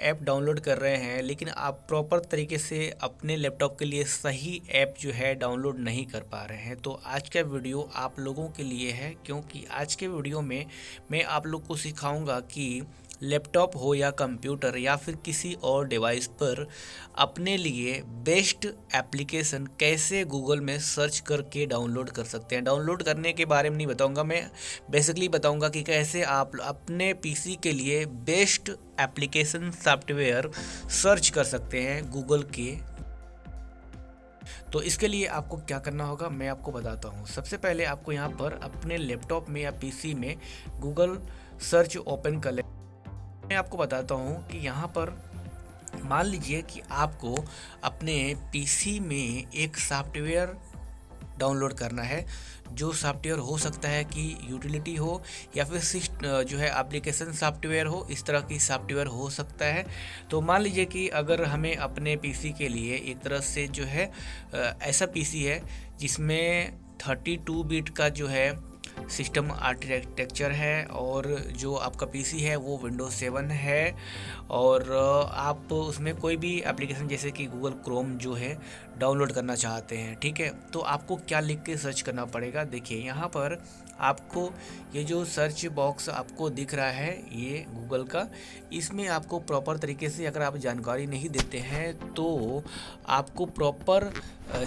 App download कर रहे हैं, लेकिन आप प्रॉपर तरीके से अपने लैपटॉप के लिए सही ऐप जो है डाउनलोड नहीं कर पा रहे हैं। तो आज का वीडियो आप लोगों के लिए है, क्योंकि आज के वीडियो में मैं आप लोग को सिखाऊँगा कि लैपटॉप हो या कंप्यूटर या फिर किसी और डिवाइस पर अपने लिए बेस्ट एप्लीकेशन कैसे गूगल में सर्च करके डाउनलोड कर सकते हैं। डाउनलोड करने के बारे में नहीं बताऊँगा मैं। बेसिकली बताऊँगा कि कैसे आप अपने पीसी के लिए बेस्ट एप्लीकेशन सॉफ्टवेयर सर्च कर सकते हैं गूगल के। तो इसके लिए आपको क्या करना होगा, मैं आपको बताता हूँ। सबसे पहले आपको यहाँ पर अपने लैपटॉप में या पीसी में गूगल सर्च ओपन कर ले मैं आपको बताता हूँ कि यहाँ पर मान लीजिए कि आपको अपने पीसी में एक सॉफ्टवेयर डाउनलोड करना है। जो सॉफ्टवेयर हो सकता है कि यूटिलिटी हो या फिर जो है एप्लीकेशन सॉफ्टवेयर हो, इस तरह की सॉफ्टवेयर हो सकता है। तो मान लीजिए कि अगर हमें अपने पीसी के लिए एक तरह से जो है ऐसा पीसी है जिसमें 32 बिट का जो है सिस्टम आर्किटेक्चर है और जो आपका पीसी है वो विंडोज़ सेवन है और आप उसमें कोई भी एप्लीकेशन जैसे कि गूगल क्रोम जो है डाउनलोड करना चाहते हैं, ठीक है? तो आपको क्या लिख के सर्च करना पड़ेगा? देखिए, यहाँ पर आपको ये जो सर्च बॉक्स आपको दिख रहा है, ये गूगल का, इसमें आपको प्रॉपर तरीके से अगर आप जानकारी नहीं देते हैं तो आपको प्रॉपर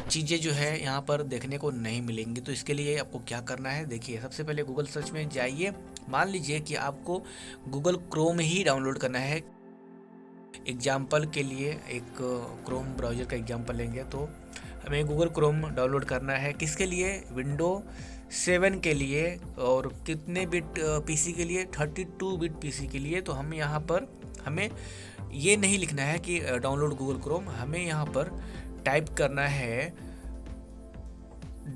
चीज़ें जो है यहाँ पर देखने को नहीं मिलेंगी। तो इसके लिए आपको क्या करना है? देखिए, सबसे पहले गूगल सर्च में जाइए। मान लीजिए कि आपको गूगल क्रोम ही डाउनलोड करना है। एग्ज़ाम्पल के लिए एक क्रोम ब्राउज़र का एग्ज़ाम्पल लेंगे। तो हमें गूगल क्रोम डाउनलोड करना है। किसके लिए? विंडो सेवन के लिए और कितने बिट पीसी के लिए? थर्टी टू बिट पीसी के लिए। तो हम यहाँ पर, हमें ये नहीं लिखना है कि डाउनलोड गूगल क्रोम हमें यहाँ पर टाइप करना है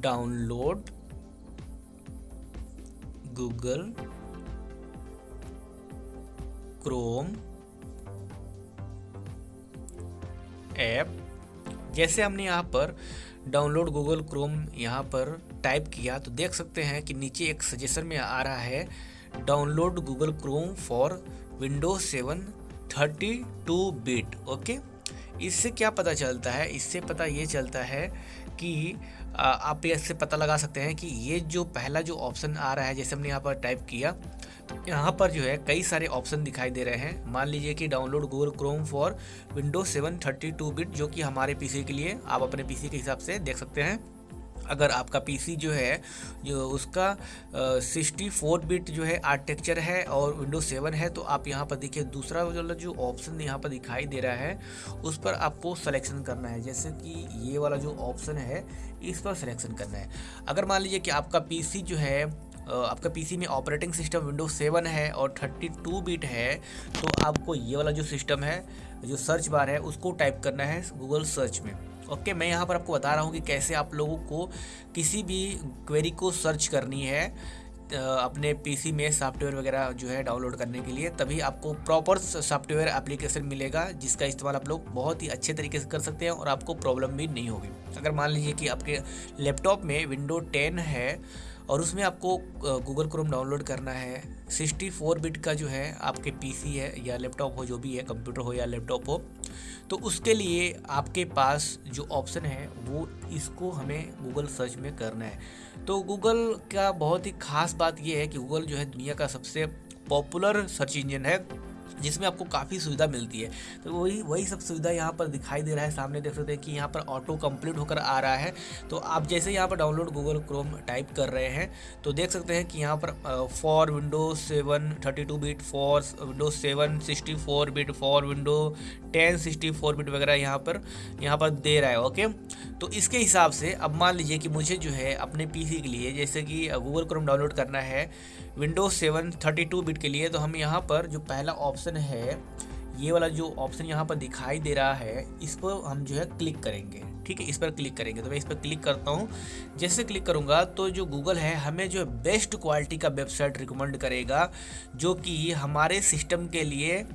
डाउनलोड गूगल क्रोम ऐप जैसे हमने यहाँ पर डाउनलोड गूगल क्रोम यहाँ पर टाइप किया तो देख सकते हैं कि नीचे एक सजेशन में आ रहा है download Google Chrome for Windows seven thirty two bit okay इससे क्या पता चलता है? इससे पता ये चलता है कि आप इससे पता लगा सकते हैं कि ये जो पहला जो ऑप्शन आ रहा है, जैसे हमने यहाँ पर टाइप किया तो यहाँ पर जो है कई सारे ऑप्शन दिखाई दे रहे हैं। मान लीजिए कि download Google Chrome for Windows seven thirty two bit जो कि हमारे पीसी के लिए आप अपने पीसी के हिसाब से देख सकते हैं। अगर आपका पीसी जो है, जो उसका सिक्सटी फोर बिट जो है आर्किटेक्चर है और विंडो सेवन है तो आप यहाँ पर देखिए दूसरा वाला जो ऑप्शन यहाँ पर दिखाई दे रहा है, उस पर आपको सिलेक्शन करना है। जैसे कि ये वाला जो ऑप्शन है, इस पर सिलेक्शन करना है। अगर मान लीजिए कि आपका पीसी जो है आपका पीसी में ऑपरेटिंग सिस्टम विंडोज़ सेवन है और थर्टी टू बीट है तो आपको ये वाला जो सिस्टम है, जो सर्च बार है, उसको टाइप करना है गूगल सर्च में। ओके मैं यहाँ पर आपको बता रहा हूँ कि कैसे आप लोगों को किसी भी क्वेरी को सर्च करनी है अपने पीसी में सॉफ्टवेयर वगैरह जो है डाउनलोड करने के लिए, तभी आपको प्रॉपर सॉफ्टवेयर एप्लीकेशन मिलेगा, जिसका इस्तेमाल आप लोग बहुत ही अच्छे तरीके से कर सकते हैं और आपको प्रॉब्लम भी नहीं होगी। अगर मान लीजिए कि आपके लैपटॉप में विंडो टेन है और उसमें आपको गूगल क्रोम डाउनलोड करना है। 64 बिट का जो है, आपके पीसी है या लैपटॉप हो, जो भी है कंप्यूटर हो या लैपटॉप हो तो उसके लिए आपके पास जो ऑप्शन है, वो इसको हमें गूगल सर्च में करना है। तो गूगल का बहुत ही ख़ास बात ये है कि गूगल जो है दुनिया का सबसे पॉपुलर सर्च इंजन है। जिसमें आपको काफ़ी सुविधा मिलती है। तो वही वही सब सुविधा यहाँ पर दिखाई दे रहा है सामने, देख सकते हैं कि यहाँ पर ऑटो कंप्लीट होकर आ रहा है। तो आप जैसे यहाँ पर डाउनलोड गूगल क्रोम टाइप कर रहे हैं तो देख सकते हैं कि यहाँ पर for Windows seven thirty two bit for Windows seven sixty four bit for window ten sixty four bit वगैरह यहाँ पर यहाँ पर दे रहा है ओके तो इसके हिसाब से अब मान लीजिए कि मुझे जो है अपने पीसी के लिए, जैसे कि गूगल क्रोम डाउनलोड करना है Windows seven thirty two bit के लिए तो हम यहाँ पर जो पहला ऑप्शन है, ये वाला जो ऑप्शन यहाँ पर दिखाई दे रहा है, इस पर हम जो है क्लिक करेंगे। ठीक है? इस पर क्लिक करेंगे। तो मैं इस पर क्लिक करता हूँ। जैसे क्लिक करूँगा तो जो गूगल है, हमें जो बेस्ट क्वालिटी का वेबसाइट रिकमेंड करेगा, जो कि हमारे सिस्टम के लिए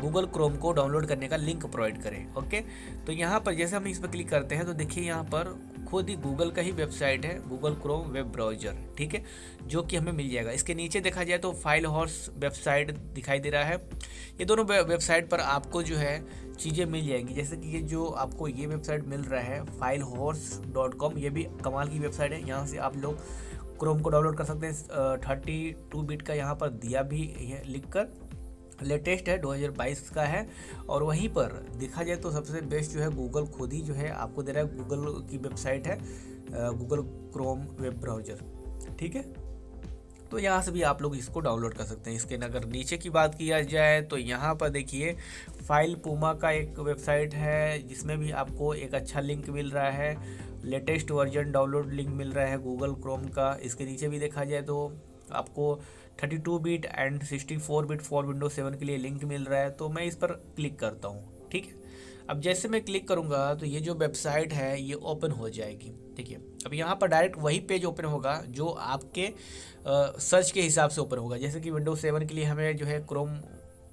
गूगल क्रोम को डाउनलोड करने का लिंक प्रोवाइड करें, ओके? तो यहाँ पर जैसे हम इस पर क्लिक करते हैं तो देखिए यहाँ पर खुद ही गूगल का ही वेबसाइट है, गूगल क्रोम वेब ब्राउज़र, ठीक है? जो कि हमें मिल जाएगा। इसके नीचे देखा जाए तो फ़ाइल हॉर्स वेबसाइट दिखाई दे रहा है। ये दोनों वेबसाइट पर आपको जो है चीज़ें मिल जाएँगी। जैसे कि ये जो आपको ये वेबसाइट मिल रहा है फ़ाइल हॉर्स डॉट कॉम, ये भी कमाल की वेबसाइट है। यहाँ से आप लोग क्रोम को डाउनलोड कर सकते हैं। थर्टी टू बिट का यहाँ पर दिया भी लिख कर लेटेस्ट है 2022 का है। और वहीं पर देखा जाए तो सबसे बेस्ट जो है गूगल खुद ही जो है, आपको दे रहा है गूगल की वेबसाइट है गूगल क्रोम वेब ब्राउज़र ठीक है? तो यहाँ से भी आप लोग इसको डाउनलोड कर सकते हैं। इसके अगर नीचे की बात किया जाए तो यहाँ पर देखिए फ़ाइल पूमा का एक वेबसाइट है, जिसमें भी आपको एक अच्छा लिंक मिल रहा है। लेटेस्ट वर्जन डाउनलोड लिंक मिल रहा है गूगल क्रोम का। इसके नीचे भी देखा जाए तो आपको 32 bit and 64 bit for window 7 के लिए लिंक मिल रहा है तो मैं इस पर क्लिक करता हूँ ठीक है? अब जैसे मैं क्लिक करूँगा तो ये जो वेबसाइट है ये ओपन हो जाएगी ठीक है? अब यहाँ पर डायरेक्ट वही पेज ओपन होगा जो आपके आ, सर्च के हिसाब से ओपन होगा। जैसे कि विंडो सेवन के लिए हमें जो है क्रोम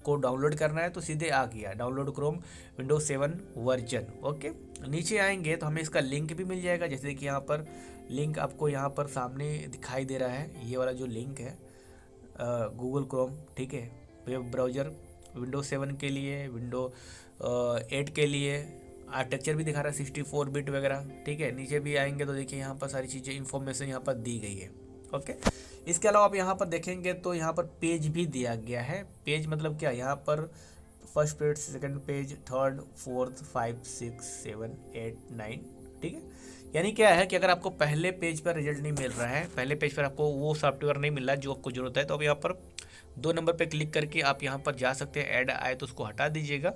को डाउनलोड करना है तो सीधे आ गया download Chrome window seven version okay नीचे आएँगे तो हमें इसका लिंक भी मिल जाएगा जैसे कि यहाँ पर लिंक आपको यहाँ पर सामने दिखाई दे रहा है ये वाला जो लिंक है गूगल क्रोम ठीक है? वेब ब्राउज़र विंडो सेवन के लिए विंडो एट के लिए आर्टेक्चर भी दिखा रहा है सिक्सटी फोर बिट वगैरह, ठीक है? नीचे भी आएँगे तो देखिए यहाँ पर सारी चीज़ें इन्फॉर्मेशन यहाँ पर दी गई है, ओके? इसके अलावा आप यहाँ पर देखेंगे तो यहाँ पर पेज भी दिया गया है। पेज मतलब क्या? यहाँ पर first page second page third fourth five six seven eight nine ठीक है? यानी क्या है कि अगर आपको पहले पेज पर रिज़ल्ट नहीं मिल रहा है, पहले पेज पर आपको वो सॉफ्टवेयर नहीं मिल रहा जो आपको ज़रूरत है तो अब यहाँ पर दो नंबर पर क्लिक करके आप यहाँ पर जा सकते हैं, ऐड आए तो उसको हटा दीजिएगा।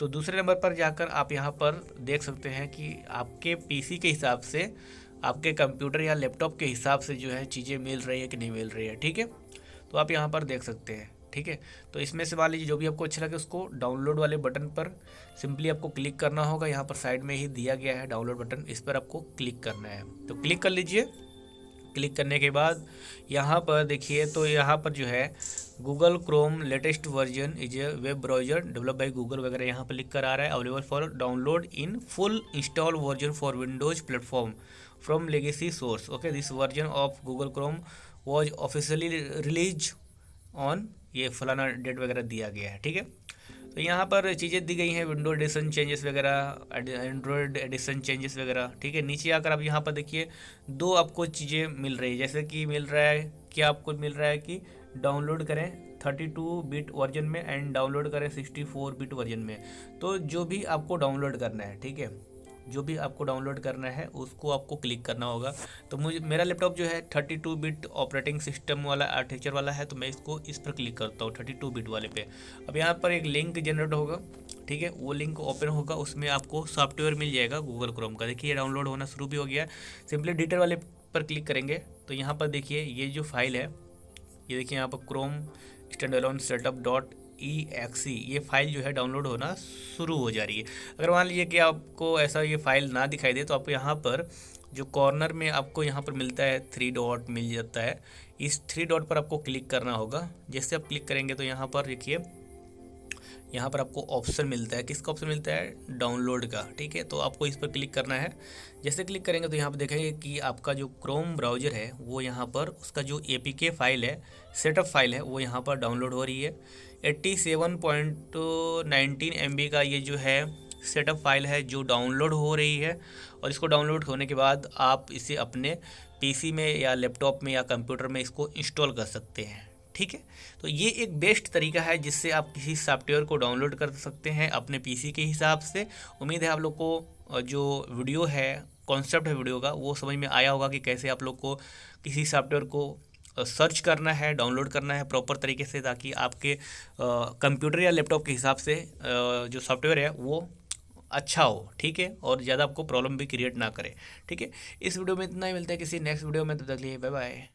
तो दूसरे नंबर पर जाकर आप यहाँ पर देख सकते हैं कि आपके पीसी के हिसाब से, आपके कंप्यूटर या लैपटॉप के हिसाब से जो है चीज़ें मिल रही है कि नहीं मिल रही है, ठीक है? तो आप यहाँ पर देख सकते हैं। ठीक है? तो इसमें से लीजिए जो भी आपको अच्छा लगे उसको डाउनलोड वाले बटन पर सिंपली आपको क्लिक करना होगा। यहाँ पर साइड में ही दिया गया है डाउनलोड बटन इस पर आपको क्लिक करना है। तो क्लिक कर लीजिए। क्लिक करने के बाद यहाँ पर देखिए तो यहाँ पर जो है Google Chrome latest version is a web browser develop by Google वगैरह यहाँ पर लिख कर आ रहा है। Available for download in full install version for Windows platform from legacy source okay this version of Google Chrome was officially release on ये फलाना डेट वगैरह दिया गया है, ठीक है? तो यहाँ पर चीज़ें दी गई हैं विंडो एडिशन चेंजेस वगैरह एंड्रॉयड एडिशन चेंजेस वगैरह, ठीक है? नीचे आकर आप यहाँ पर देखिए, दो आपको चीज़ें मिल रही है। जैसे कि मिल रहा है क्या आपको मिल रहा है कि डाउनलोड करें 32 बिट वर्जन में एंड डाउनलोड करें 64 बिट वर्जन में। तो जो भी आपको डाउनलोड करना है, ठीक है? जो भी आपको डाउनलोड करना है, उसको आपको क्लिक करना होगा। तो मुझे, मेरा लैपटॉप जो है thirty two bit operating system वाला आर्टिचर वाला है तो मैं इसको इस पर क्लिक करता हूँ थर्टी टू बिट वाले पे। अब यहाँ पर एक लिंक जनरेट होगा, ठीक है? वो लिंक ओपन होगा, उसमें आपको सॉफ्टवेयर मिल जाएगा गूगल क्रोम का। देखिए डाउनलोड होना शुरू भी हो गया। सिंपली डिटेल वाले पर क्लिक करेंगे तो यहाँ पर देखिए, ये जो फ़ाइल है, ये देखिए यहाँ पर Chrome stand setup dot E X ये फ़ाइल जो है डाउनलोड होना शुरू हो जा रही है। अगर मान लीजिए कि आपको ऐसा ये फ़ाइल ना दिखाई दे तो आप यहाँ पर जो कॉर्नर में आपको यहाँ पर मिलता है थ्री डॉट मिल जाता है। इस थ्री डॉट पर आपको क्लिक करना होगा। जैसे आप क्लिक करेंगे तो यहाँ पर देखिए, यहाँ पर आपको ऑप्शन मिलता है। किसका ऑप्शन मिलता है? डाउनलोड का, ठीक है? तो आपको इस पर क्लिक करना है। जैसे क्लिक करेंगे तो यहाँ पर देखेंगे कि आपका जो क्रोम ब्राउज़र है, वो यहाँ पर उसका जो ए फ़ाइल है सेटअप फ़ाइल है, वो यहाँ पर डाउनलोड हो रही है। Eighty seven point nineteen M B का ये जो है सेटअप फ़ाइल है जो डाउनलोड हो रही है और इसको डाउनलोड होने के बाद आप इसे अपने पीसी में या लैपटॉप में या कंप्यूटर में इसको इंस्टॉल कर सकते हैं, ठीक है? तो ये एक बेस्ट तरीका है जिससे आप किसी सॉफ्टवेयर को डाउनलोड कर सकते हैं अपने पीसी के हिसाब से। उम्मीद है आप लोग को जो वीडियो है कॉन्सेप्ट है वीडियो का, वो समझ में आया होगा कि कैसे आप लोग को किसी सॉफ्टवेयर को सर्च करना है, डाउनलोड करना है प्रॉपर तरीके से ताकि आपके कंप्यूटर या लैपटॉप के हिसाब से जो सॉफ्टवेयर है वो अच्छा हो, ठीक है? और ज़्यादा आपको प्रॉब्लम भी क्रिएट ना करे, ठीक है? इस वीडियो में इतना ही, मिलता है किसी नेक्स्ट वीडियो में, तब तक लिए बाय बाय